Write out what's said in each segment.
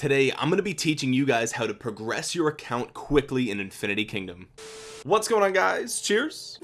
today I'm going to be teaching you guys how to progress your account quickly in Infinity Kingdom. What's going on guys? Cheers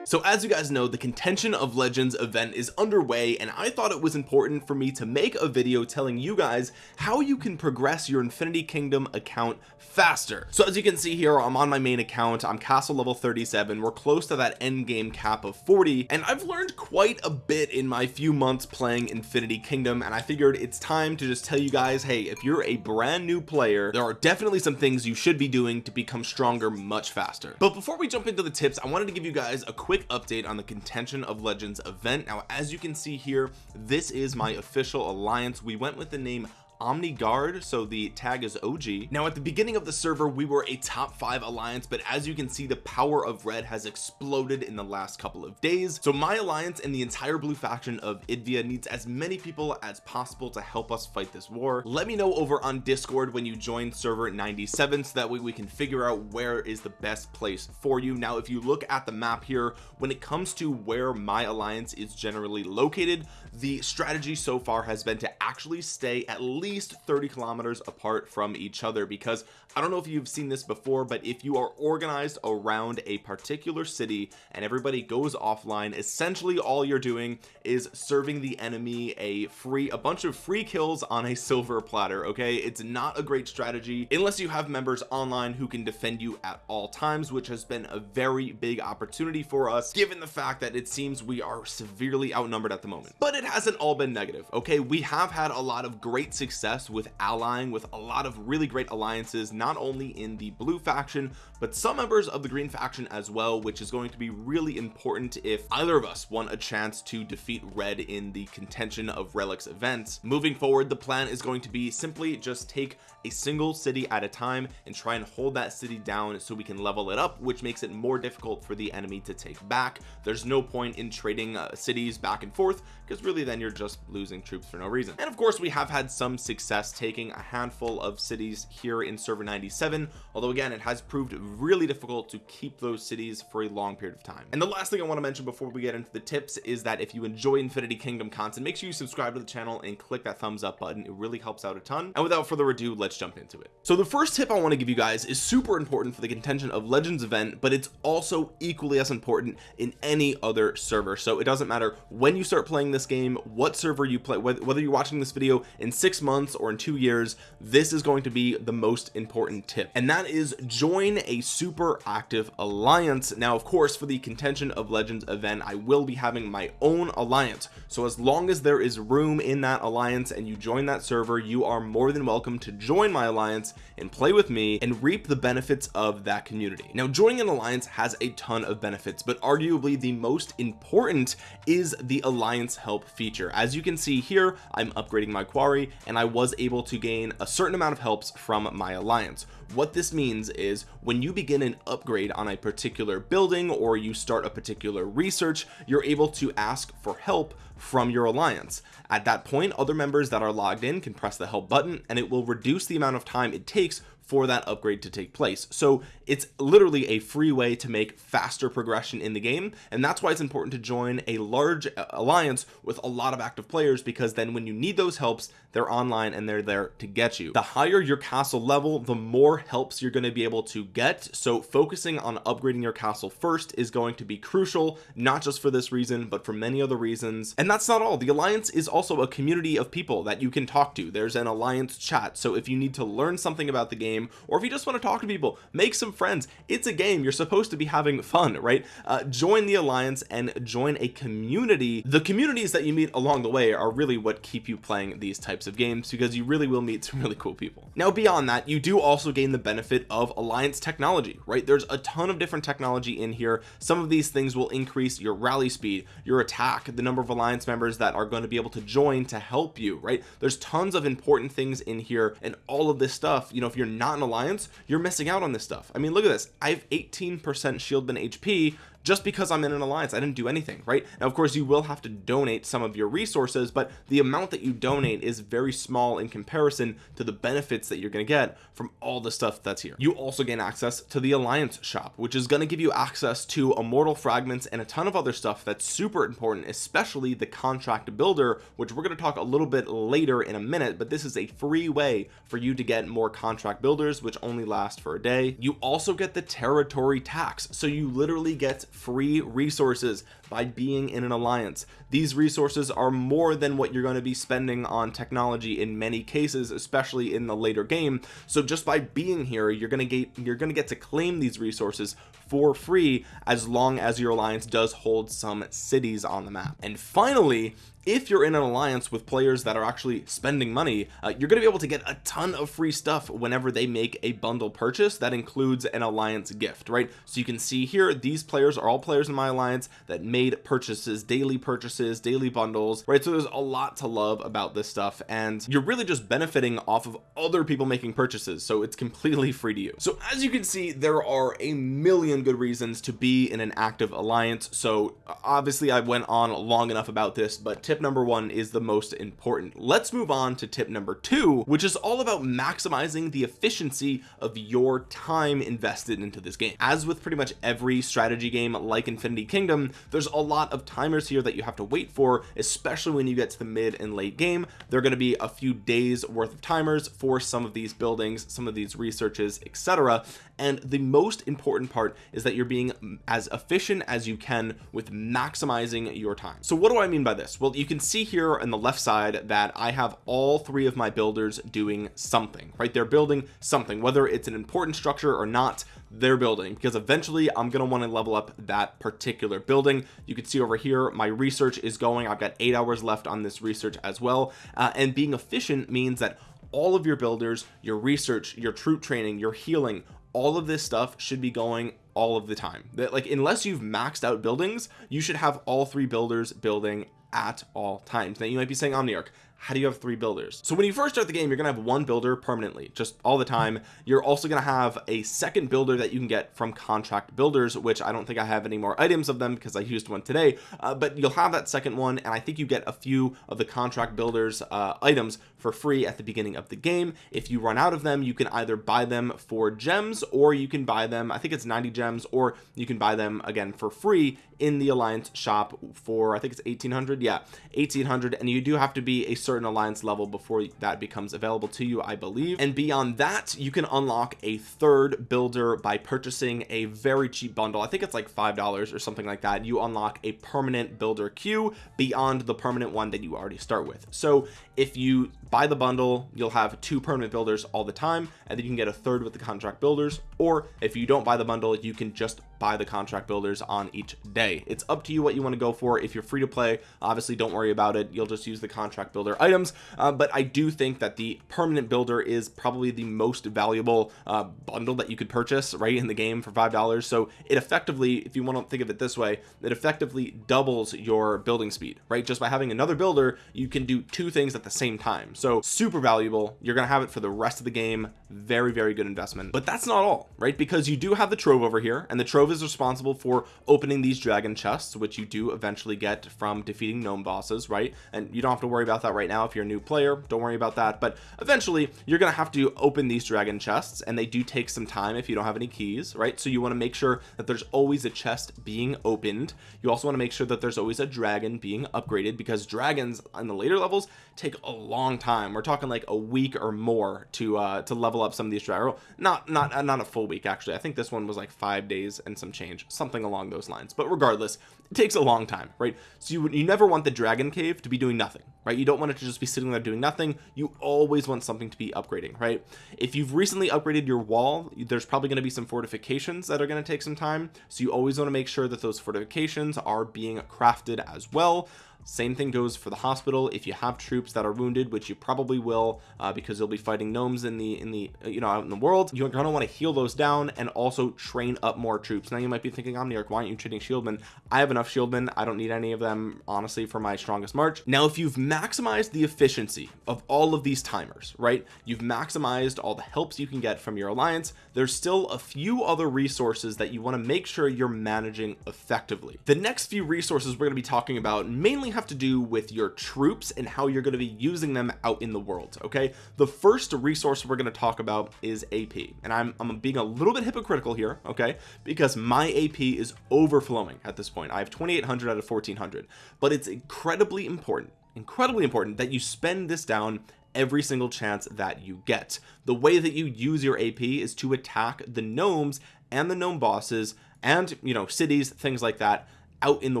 so as you guys know the contention of legends event is underway and I thought it was important for me to make a video telling you guys how you can progress your infinity kingdom account faster. So as you can see here I'm on my main account. I'm castle level 37 we're close to that end game cap of 40 and I've learned quite a bit in my few months playing infinity kingdom and I figured it's time to just tell you guys hey if you're a brand new player there are definitely some things you should be doing to become stronger much faster. But before we jump into the tips I wanted to give you guys a quick quick update on the contention of legends event. Now as you can see here this is my official alliance. We went with the name Omni Guard so the tag is OG now at the beginning of the server we were a top five alliance but as you can see the power of red has exploded in the last couple of days. So my alliance and the entire blue faction of Idvia needs as many people as possible to help us fight this war. Let me know over on discord when you join server 97 so that way we can figure out where is the best place for you. Now if you look at the map here when it comes to where my alliance is generally located the strategy so far has been to actually stay at least least 30 kilometers apart from each other because I don't know if you've seen this before but if you are organized around a particular city and everybody goes offline essentially all you're doing is serving the enemy a free a bunch of free kills on a silver platter okay? It's not a great strategy unless you have members online who can defend you at all times which has been a very big opportunity for us given the fact that it seems we are severely outnumbered at the moment. But it hasn't all been negative okay? We have had a lot of great success success with allying with a lot of really great alliances not only in the blue faction but some members of the green faction as well which is going to be really important if either of us want a chance to defeat red in the contention of relics events. Moving forward the plan is going to be simply just take a single city at a time and try and hold that city down so we can level it up which makes it more difficult for the enemy to take back. There's no point in trading uh, cities back and forth because really then you're just losing troops for no reason. And of course we have had some success taking a handful of cities here in server 97 although again it has proved really difficult to keep those cities for a long period of time. And the last thing I want to mention before we get into the tips is that if you enjoy Infinity Kingdom content make sure you subscribe to the channel and click that thumbs up button. It really helps out a ton. And without further ado let's jump into it. So the first tip I want to give you guys is super important for the contention of legends event but it's also equally as important in any other server. So it doesn't matter when you start playing this game what server you play whether you're watching this video in six months or in two years this is going to be the most important tip. And that is join a super active alliance. Now of course for the contention of legends event I will be having my own alliance. So as long as there is room in that alliance and you join that server you are more than welcome to join my alliance and play with me and reap the benefits of that community. Now joining an alliance has a ton of benefits but arguably the most important is the alliance help feature. As you can see here I'm upgrading my quarry and I was able to gain a certain amount of helps from my alliance. What this means is when you begin an upgrade on a particular building or you start a particular research you're able to ask for help from your alliance. At that point other members that are logged in can press the help button and it will reduce the amount of time it takes for that upgrade to take place. So it's literally a free way to make faster progression in the game and that's why it's important to join a large uh, alliance with a lot of active players because then when you need those helps they're online and they're there to get you. The higher your castle level the more helps you're going to be able to get. So focusing on upgrading your castle first is going to be crucial not just for this reason but for many other reasons. And that's not all. The alliance is also a community of people that you can talk to. There's an alliance chat. So if you need to learn something about the game game or if you just want to talk to people make some friends. It's a game you're supposed to be having fun right? Uh, join the alliance and join a community. The communities that you meet along the way are really what keep you playing these types of games because you really will meet some really cool people. Now beyond that you do also gain the benefit of alliance technology right? There's a ton of different technology in here. Some of these things will increase your rally speed your attack the number of alliance members that are going to be able to join to help you right? There's tons of important things in here and all of this stuff you know if you're not not an alliance you're missing out on this stuff. I mean look at this. I have 18% shield shieldman HP just because I'm in an alliance I didn't do anything right? Now of course you will have to donate some of your resources but the amount that you donate is very small in comparison to the benefits that you're going to get from all the stuff that's here. You also gain access to the alliance shop which is going to give you access to immortal fragments and a ton of other stuff that's super important especially the contract builder which we're going to talk a little bit later in a minute but this is a free way for you to get more contract builders which only last for a day. You also get the territory tax so you literally get free resources by being in an alliance. These resources are more than what you're going to be spending on technology in many cases especially in the later game. So just by being here you're going to get you're going to get to claim these resources for free as long as your alliance does hold some cities on the map. And finally if you're in an alliance with players that are actually spending money uh, you're going to be able to get a ton of free stuff whenever they make a bundle purchase that includes an alliance gift right? So you can see here these players are all players in my alliance that made purchases daily purchases daily bundles right? So there's a lot to love about this stuff and you're really just benefiting off of other people making purchases so it's completely free to you. So as you can see there are a million good reasons to be in an active alliance so obviously I went on long enough about this but tip number one is the most important. Let's move on to tip number two which is all about maximizing the efficiency of your time invested into this game. As with pretty much every strategy game like Infinity Kingdom there's a lot of timers here that you have to wait for especially when you get to the mid and late game. There are going to be a few days worth of timers for some of these buildings some of these researches etc and the most important part is that you're being as efficient as you can with maximizing your time. So what do I mean by this? Well you you can see here on the left side that I have all three of my builders doing something right? They're building something whether it's an important structure or not they're building because eventually I'm going to want to level up that particular building. You can see over here my research is going. I've got eight hours left on this research as well. Uh, and being efficient means that all of your builders your research your troop training your healing all of this stuff should be going all of the time. That like unless you've maxed out buildings you should have all three builders building at all times. Now you might be saying omniarch how do you have three builders? So when you first start the game you're gonna have one builder permanently just all the time. You're also gonna have a second builder that you can get from contract builders which I don't think I have any more items of them because I used one today. Uh, but you'll have that second one and I think you get a few of the contract builders uh, items for free at the beginning of the game. If you run out of them you can either buy them for gems or you can buy them I think it's 90 gems or you can buy them again for free in the alliance shop for I think it's 1800 yeah 1800 and you do have to be a certain alliance level before that becomes available to you I believe. And beyond that you can unlock a third builder by purchasing a very cheap bundle. I think it's like five dollars or something like that. You unlock a permanent builder queue beyond the permanent one that you already start with. So if you buy the bundle you'll have two permanent builders all the time and then you can get a third with the contract builders or if you don't buy the bundle you can just buy the contract builders on each day. It's up to you what you want to go for. If you're free to play obviously don't worry about it. You'll just use the contract builder items. Uh, but I do think that the permanent builder is probably the most valuable uh, bundle that you could purchase right in the game for five dollars. So it effectively if you want to think of it this way it effectively doubles your building speed right? Just by having another builder you can do two things at the same time. So super valuable. You're gonna have it for the rest of the game. Very very good investment. But that's not all right? Because you do have the trove over here and the trove is responsible for opening these dragon chests which you do eventually get from defeating gnome bosses right? And you don't have to worry about that right now if you're a new player. Don't worry about that. But eventually you're gonna have to open these dragon chests and they do take some time if you don't have any keys right? So you want to make sure that there's always a chest being opened. You also want to make sure that there's always a dragon being upgraded because dragons on the later levels take a long time we're talking like a week or more to uh to level up some of these dragons not not uh, not a full week actually. I think this one was like five days and some change something along those lines. But regardless it takes a long time right? So you, you never want the dragon cave to be doing nothing right? You don't want it to just be sitting there doing nothing. You always want something to be upgrading right? If you've recently upgraded your wall there's probably going to be some fortifications that are going to take some time. So you always want to make sure that those fortifications are being crafted as well same thing goes for the hospital. If you have troops that are wounded which you probably will uh, because you'll be fighting gnomes in the in the uh, you know out in the world you're gonna want to heal those down and also train up more troops. Now you might be thinking Omniarch why aren't you training shieldmen I have enough shieldmen I don't need any of them honestly for my strongest march. Now if you've maximized the efficiency of all of these timers right you've maximized all the helps you can get from your alliance there's still a few other resources that you want to make sure you're managing effectively. The next few resources we're going to be talking about mainly have to do with your troops and how you're going to be using them out in the world okay? The first resource we're going to talk about is AP and I'm, I'm being a little bit hypocritical here okay? Because my AP is overflowing at this point. I have 2800 out of 1400 but it's incredibly important incredibly important that you spend this down every single chance that you get. The way that you use your AP is to attack the gnomes and the gnome bosses and you know cities things like that out in the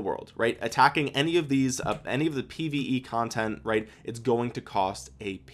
world right? Attacking any of these uh, any of the pve content right it's going to cost ap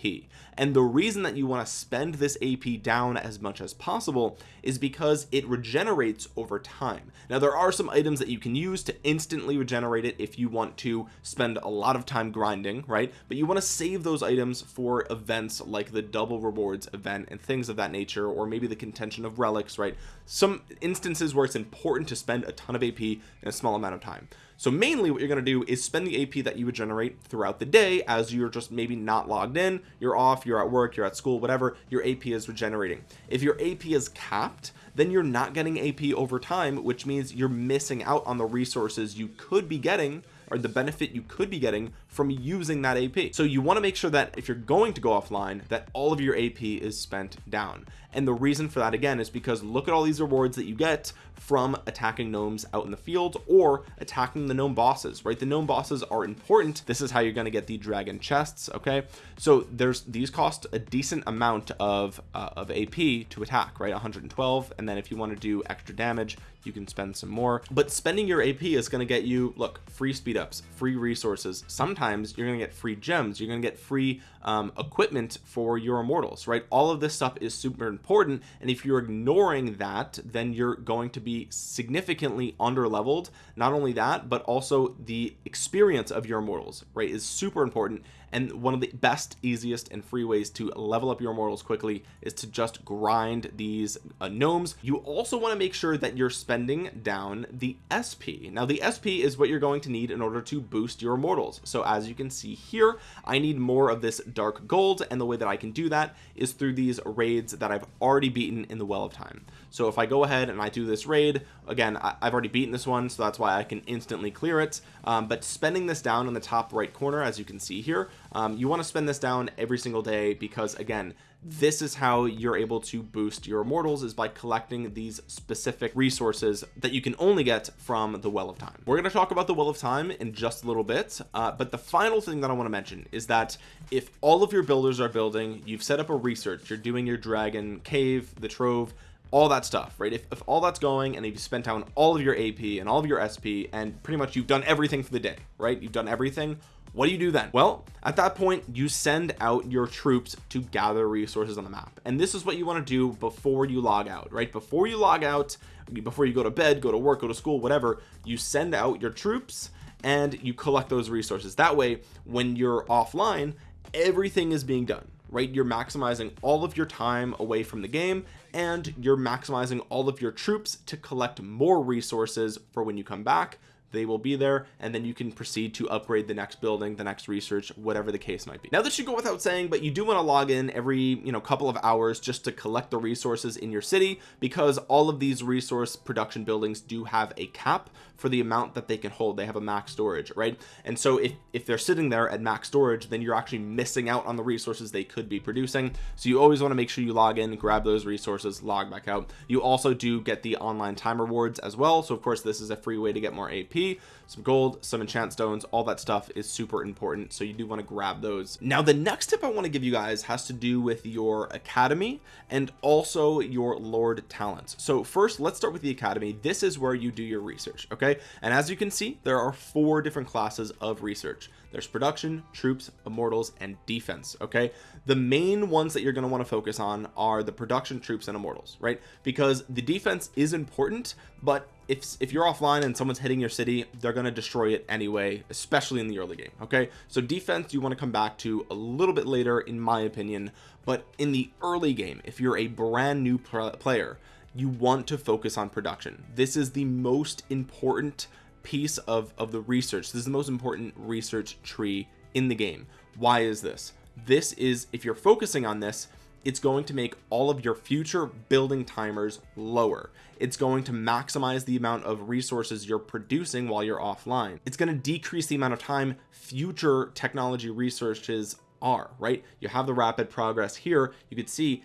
and the reason that you want to spend this ap down as much as possible is because it regenerates over time. Now there are some items that you can use to instantly regenerate it if you want to spend a lot of time grinding right? But you want to save those items for events like the double rewards event and things of that nature or maybe the contention of relics right? Some instances where it's important to spend a ton of ap in a small amount of time. So mainly what you're going to do is spend the AP that you would generate throughout the day as you're just maybe not logged in you're off you're at work you're at school whatever your AP is regenerating if your AP is capped then you're not getting AP over time which means you're missing out on the resources you could be getting or the benefit you could be getting from using that AP so you want to make sure that if you're going to go offline that all of your AP is spent down. And the reason for that again is because look at all these rewards that you get from attacking gnomes out in the field or attacking the gnome bosses right? The gnome bosses are important. This is how you're going to get the dragon chests okay? So there's these cost a decent amount of uh, of AP to attack right? 112 and then if you want to do extra damage you can spend some more. But spending your AP is going to get you look free speed ups free resources. Sometimes you're going to get free gems. You're going to get free um, equipment for your immortals right? All of this stuff is super important. And if you're ignoring that then you're going to be significantly under leveled not only that but also the experience of your immortals right is super important and one of the best easiest and free ways to level up your immortals quickly is to just grind these uh, gnomes. You also want to make sure that you're spending down the SP now the SP is what you're going to need in order to boost your immortals so as you can see here I need more of this dark gold and the way that I can do that is through these raids that I've already beaten in the well of time. So if I go ahead and I do this raid again I, have already beaten this one so that's why I can instantly clear it. Um, but spending this down in the top right corner as you can see here um, you want to spend this down every single day because again this is how you're able to boost your immortals is by collecting these specific resources that you can only get from the well of time. We're going to talk about the well of time in just a little bit uh, but the final thing that I want to mention is that if all of your builders are building you've set up a research you're doing your dragon cave the trove all that stuff right? If, if all that's going and you've spent down all of your AP and all of your SP and pretty much you've done everything for the day right? You've done everything what do you do then? Well at that point you send out your troops to gather resources on the map. And this is what you want to do before you log out right? Before you log out before you go to bed go to work go to school whatever you send out your troops and you collect those resources. That way when you're offline everything is being done right? You're maximizing all of your time away from the game and you're maximizing all of your troops to collect more resources for when you come back they will be there and then you can proceed to upgrade the next building the next research whatever the case might be. Now this should go without saying but you do want to log in every you know couple of hours just to collect the resources in your city because all of these resource production buildings do have a cap for the amount that they can hold. They have a max storage right? And so if if they're sitting there at max storage then you're actually missing out on the resources they could be producing. So you always want to make sure you log in grab those resources log back out. You also do get the online time rewards as well. So of course this is a free way to get more AP some gold some enchant stones all that stuff is super important so you do want to grab those. Now the next tip I want to give you guys has to do with your academy and also your lord talents. So first let's start with the academy. This is where you do your research okay? And as you can see there are four different classes of research there's production troops immortals and defense okay? The main ones that you're going to want to focus on are the production troops and immortals right? Because the defense is important but if if you're offline and someone's hitting your city they're going to destroy it anyway especially in the early game okay? So defense you want to come back to a little bit later in my opinion but in the early game if you're a brand new player you want to focus on production. This is the most important piece of of the research. This is the most important research tree in the game. Why is this? This is if you're focusing on this it's going to make all of your future building timers lower. It's going to maximize the amount of resources you're producing while you're offline. It's going to decrease the amount of time future technology researches are right? You have the rapid progress here. You could see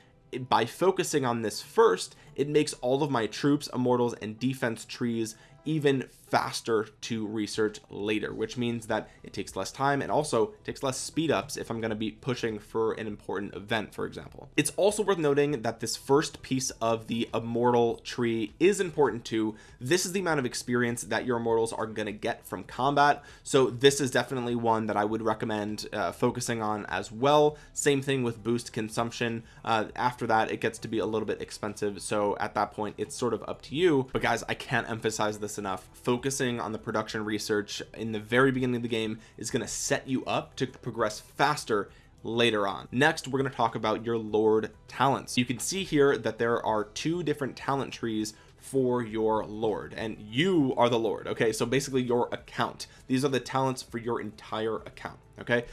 by focusing on this first it makes all of my troops immortals and defense trees even faster to research later which means that it takes less time and also takes less speed ups if I'm going to be pushing for an important event for example. It's also worth noting that this first piece of the immortal tree is important too. This is the amount of experience that your immortals are going to get from combat. So this is definitely one that I would recommend uh, focusing on as well. Same thing with boost consumption. Uh, after that it gets to be a little bit expensive. So at that point it's sort of up to you. But guys I can't emphasize this enough. Focusing on the production research in the very beginning of the game is going to set you up to progress faster later on. Next we're going to talk about your lord talents. You can see here that there are two different talent trees for your lord and you are the lord okay? So basically your account. These are the talents for your entire account okay?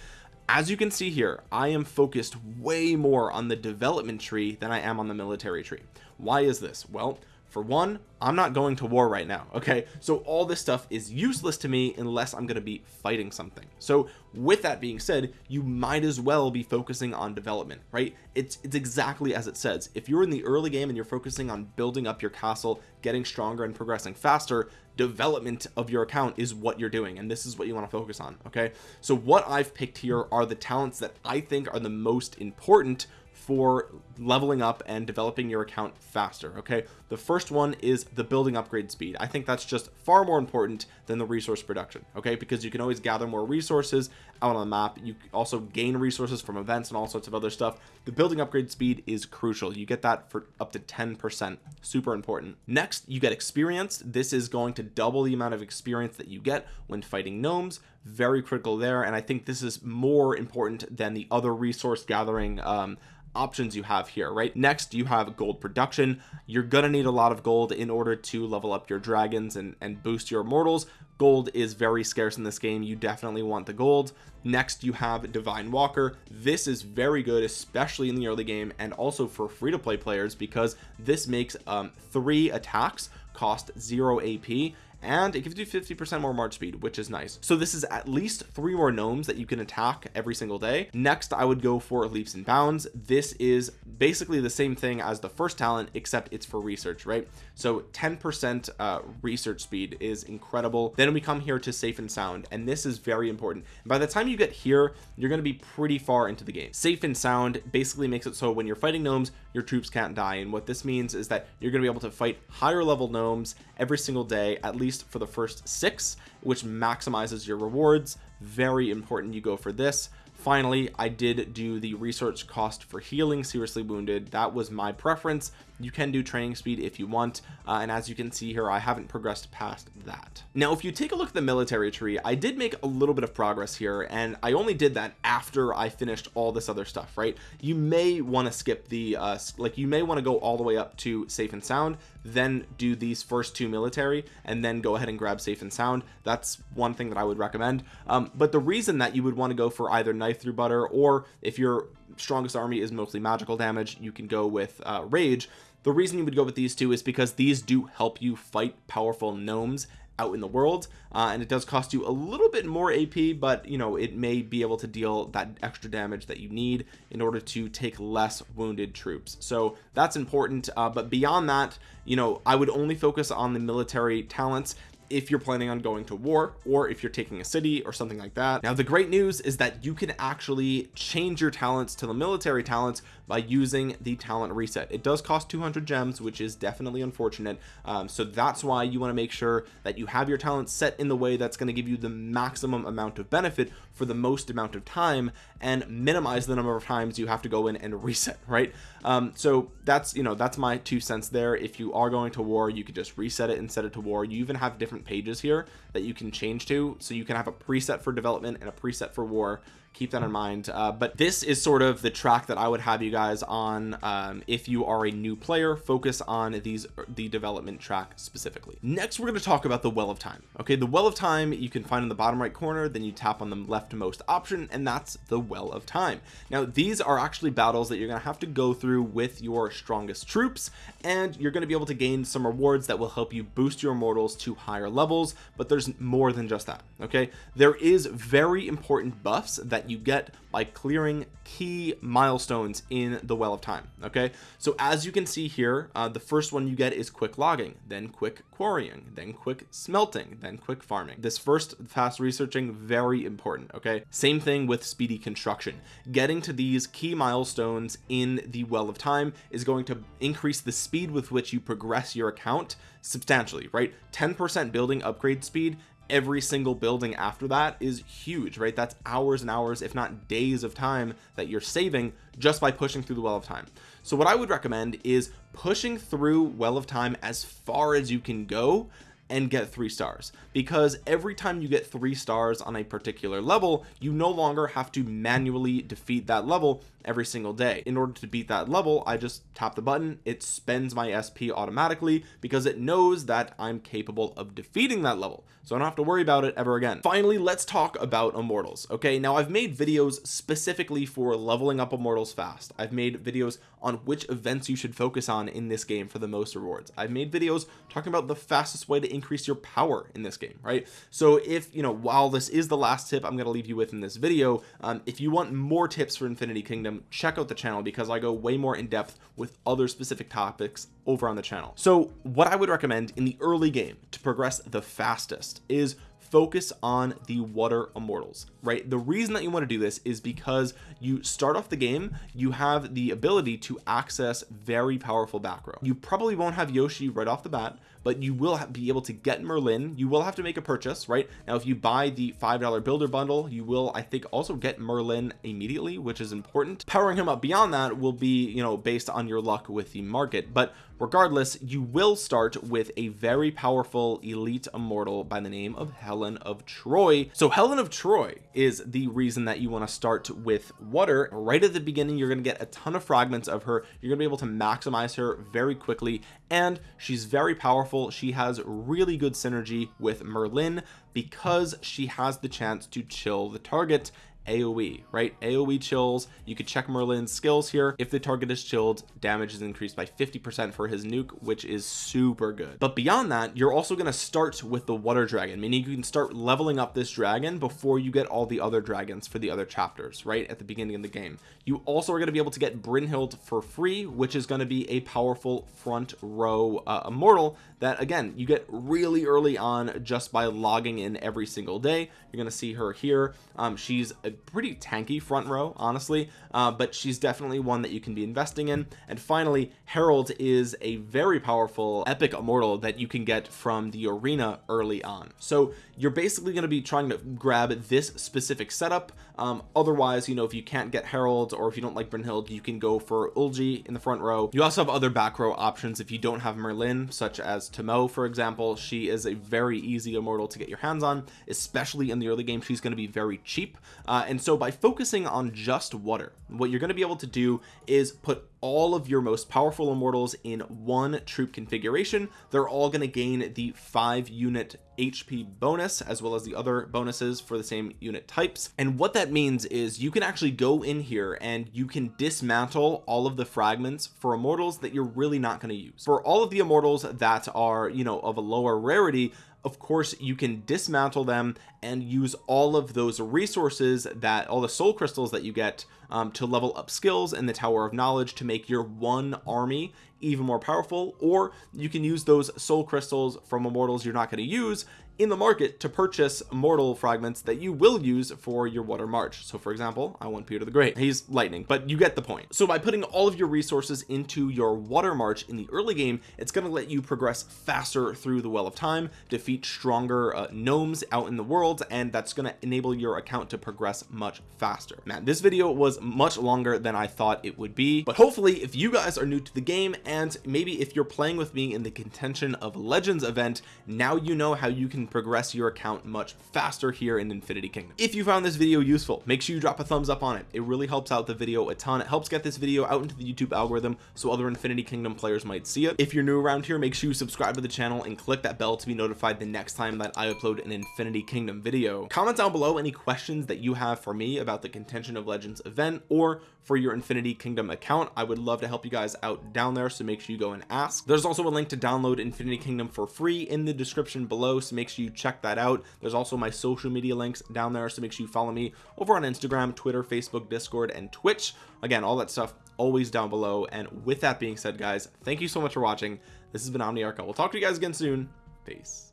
As you can see here I am focused way more on the development tree than I am on the military tree. Why is this? Well for one I'm not going to war right now okay? So all this stuff is useless to me unless I'm going to be fighting something. So with that being said you might as well be focusing on development right? It's it's exactly as it says. If you're in the early game and you're focusing on building up your castle getting stronger and progressing faster development of your account is what you're doing and this is what you want to focus on okay? So what I've picked here are the talents that I think are the most important for leveling up and developing your account faster okay? The first one is the building upgrade speed. I think that's just far more important than the resource production okay? Because you can always gather more resources out on the map. You also gain resources from events and all sorts of other stuff. The building upgrade speed is crucial. You get that for up to 10 percent. Super important. Next you get experience. This is going to double the amount of experience that you get when fighting gnomes. Very critical there and I think this is more important than the other resource gathering um, options you have here right? Next you have gold production. You're gonna need a lot of gold in order to level up your dragons and and boost your immortals gold is very scarce in this game. You definitely want the gold next you have divine walker. This is very good especially in the early game and also for free-to-play players because this makes um, three attacks cost zero AP and it gives you 50 percent more march speed which is nice. So this is at least three more gnomes that you can attack every single day. Next I would go for leaps and bounds. This is basically the same thing as the first talent except it's for research right? So 10 percent uh, research speed is incredible. Then we come here to safe and sound and this is very important. By the time you get here you're going to be pretty far into the game. Safe and sound basically makes it so when you're fighting gnomes your troops can't die. And what this means is that you're going to be able to fight higher level gnomes every single day at least for the first six which maximizes your rewards. Very important you go for this. Finally I did do the research cost for healing seriously wounded. That was my preference you can do training speed if you want uh, and as you can see here I haven't progressed past that. Now if you take a look at the military tree I did make a little bit of progress here and I only did that after I finished all this other stuff right? You may want to skip the uh like you may want to go all the way up to safe and sound then do these first two military and then go ahead and grab safe and sound. That's one thing that I would recommend. Um, but the reason that you would want to go for either knife through butter or if your strongest army is mostly magical damage. You can go with uh, rage. The reason you would go with these two is because these do help you fight powerful gnomes out in the world uh, and it does cost you a little bit more AP but you know it may be able to deal that extra damage that you need in order to take less wounded troops. So that's important uh, but beyond that you know I would only focus on the military talents if you're planning on going to war or if you're taking a city or something like that. Now the great news is that you can actually change your talents to the military talents by using the talent reset. It does cost 200 gems which is definitely unfortunate. Um, so that's why you want to make sure that you have your talents set in the way that's going to give you the maximum amount of benefit for the most amount of time and minimize the number of times you have to go in and reset right? Um, so that's you know that's my two cents there. If you are going to war you could just reset it and set it to war. You even have different pages here that you can change to. So you can have a preset for development and a preset for war keep that in mind. Uh, but this is sort of the track that I would have you guys on um, if you are a new player focus on these the development track specifically. Next we're going to talk about the well of time. Okay the well of time you can find in the bottom right corner then you tap on the leftmost option and that's the well of time. Now these are actually battles that you're going to have to go through with your strongest troops and you're going to be able to gain some rewards that will help you boost your immortals to higher levels but there's more than just that okay? There is very important buffs that that you get by clearing key milestones in the well of time okay? So as you can see here uh, the first one you get is quick logging then quick quarrying then quick smelting then quick farming. This first fast researching very important okay? Same thing with speedy construction. Getting to these key milestones in the well of time is going to increase the speed with which you progress your account substantially right? 10 percent building upgrade speed every single building after that is huge right? That's hours and hours if not days of time that you're saving just by pushing through the well of time. So what I would recommend is pushing through well of time as far as you can go and get three stars. Because every time you get three stars on a particular level you no longer have to manually defeat that level every single day. In order to beat that level I just tap the button it spends my SP automatically because it knows that I'm capable of defeating that level. So I don't have to worry about it ever again. Finally let's talk about immortals okay? Now I've made videos specifically for leveling up immortals fast. I've made videos on which events you should focus on in this game for the most rewards. I've made videos talking about the fastest way to increase your power in this game right? So if you know while this is the last tip I'm going to leave you with in this video um, if you want more tips for Infinity Kingdom check out the channel because I go way more in depth with other specific topics over on the channel. So what I would recommend in the early game to progress the fastest is focus on the water immortals right? The reason that you want to do this is because you start off the game you have the ability to access very powerful back row. You probably won't have Yoshi right off the bat but you will be able to get Merlin. You will have to make a purchase right? Now if you buy the five dollar builder bundle you will I think also get Merlin immediately which is important. Powering him up beyond that will be you know based on your luck with the market. But regardless you will start with a very powerful elite immortal by the name of Helen of Troy. So Helen of Troy is the reason that you want to start with water. Right at the beginning you're going to get a ton of fragments of her. You're going to be able to maximize her very quickly and she's very powerful. She has really good synergy with Merlin because she has the chance to chill the target AoE right? AoE chills. You could check Merlin's skills here. If the target is chilled damage is increased by 50% for his nuke which is super good. But beyond that you're also going to start with the water dragon meaning you can start leveling up this dragon before you get all the other dragons for the other chapters right at the beginning of the game. You also are going to be able to get Brynhild for free which is going to be a powerful front row uh, immortal that again you get really early on just by logging in every single day. You're to see her here. Um, she's a pretty tanky front row honestly uh, but she's definitely one that you can be investing in. And finally Herald is a very powerful epic immortal that you can get from the arena early on. So you're basically going to be trying to grab this specific setup. Um, otherwise you know if you can't get Herald or if you don't like Brynhild you can go for Ulgi in the front row. You also have other back row options if you don't have Merlin such as Tomoe for example she is a very easy immortal to get your hands on especially in the early game. She's going to be very cheap. Uh, and so by focusing on just water what you're going to be able to do is put all of your most powerful immortals in one troop configuration. They're all going to gain the five unit HP bonus as well as the other bonuses for the same unit types. And what that means is you can actually go in here and you can dismantle all of the fragments for immortals that you're really not going to use. For all of the immortals that are you know of a lower rarity of course you can dismantle them and use all of those resources that all the soul crystals that you get um, to level up skills in the tower of knowledge to make your one army even more powerful or you can use those soul crystals from immortals you're not going to use in the market to purchase mortal fragments that you will use for your water march. So for example I want Peter the Great. He's lightning but you get the point. So by putting all of your resources into your water march in the early game it's going to let you progress faster through the well of time defeat stronger uh, gnomes out in the world and that's going to enable your account to progress much faster. Man this video was much longer than I thought it would be but hopefully if you guys are new to the game and maybe if you're playing with me in the contention of legends event now you know how you can progress your account much faster here in Infinity Kingdom. If you found this video useful make sure you drop a thumbs up on it. It really helps out the video a ton. It helps get this video out into the YouTube algorithm so other Infinity Kingdom players might see it. If you're new around here make sure you subscribe to the channel and click that bell to be notified the next time that I upload an Infinity Kingdom video. Comment down below any questions that you have for me about the contention of legends event or for your Infinity Kingdom account. I would love to help you guys out down there so make sure you go and ask. There's also a link to download Infinity Kingdom for free in the description below so make sure you check that out. There's also my social media links down there so make sure you follow me over on Instagram Twitter Facebook Discord and Twitch. Again all that stuff always down below. And with that being said guys thank you so much for watching. This has been Omniarch we'll talk to you guys again soon. Peace